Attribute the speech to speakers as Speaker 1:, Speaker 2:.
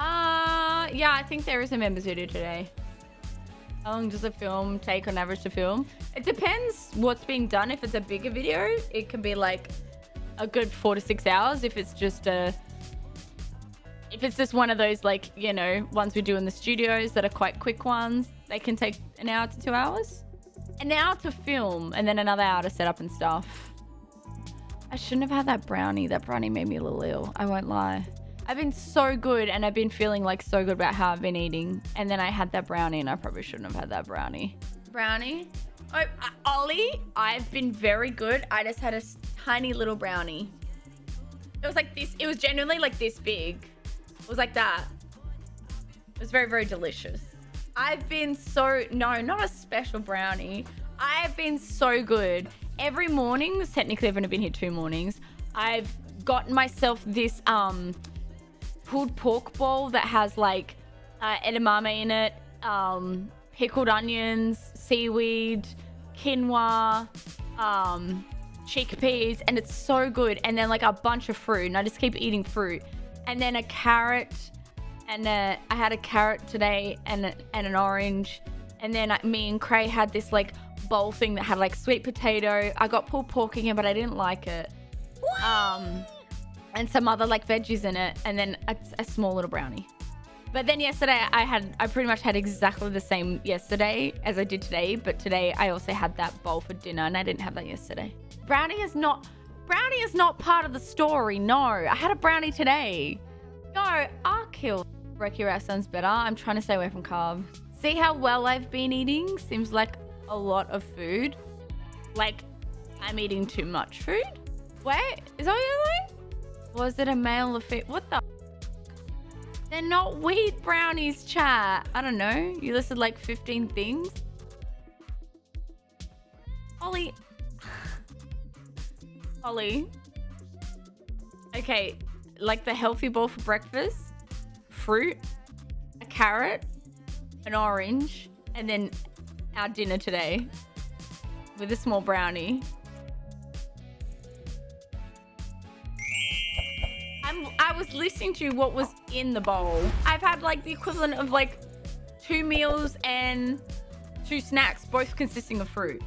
Speaker 1: Uh, yeah, I think there is a members video today. How long does a film take on average to film? It depends what's being done. If it's a bigger video, it can be like a good four to six hours. If it's just a, if it's just one of those like, you know, ones we do in the studios that are quite quick ones, they can take an hour to two hours. An hour to film and then another hour to set up and stuff. I shouldn't have had that brownie. That brownie made me a little ill. I won't lie. I've been so good and I've been feeling like so good about how I've been eating. And then I had that brownie and I probably shouldn't have had that brownie. Brownie? Oh, uh, Ollie, I've been very good. I just had a tiny little brownie. It was like this. It was genuinely like this big. It was like that. It was very, very delicious. I've been so, no, not a special brownie. I've been so good. Every morning, technically I've only been here two mornings, I've gotten myself this um pulled pork bowl that has like uh, edamame in it, um, pickled onions, seaweed, quinoa, um, chickpeas, and it's so good. And then like a bunch of fruit, and I just keep eating fruit. And then a carrot, and uh, I had a carrot today and, a, and an orange. And then me and Cray had this like bowl thing that had like sweet potato. I got pulled pork again, but I didn't like it. What? Um, and some other like veggies in it and then a, a, small little brownie. But then yesterday i had i pretty much had exactly the same yesterday as i did today but today i also had that bowl for dinner and i didn't have that yesterday. Brownie is not brownie is not part of the story no. I had a brownie today. No i'll kill Brekkie sounds better. I'm trying to stay away from carbs see how well i've been eating? Seems like a lot of food. Like i'm eating too much food? Wait is that what you're doing was it a male or female? What the? They're not wheat brownies, chat. I don't know. You listed like 15 things. Ollie. Ollie. Okay, like the healthy bowl for breakfast. Fruit. A carrot. An orange. And then our dinner today. With a small brownie. Was listening to what was in the bowl. I've had like the equivalent of like two meals and two snacks, both consisting of fruit.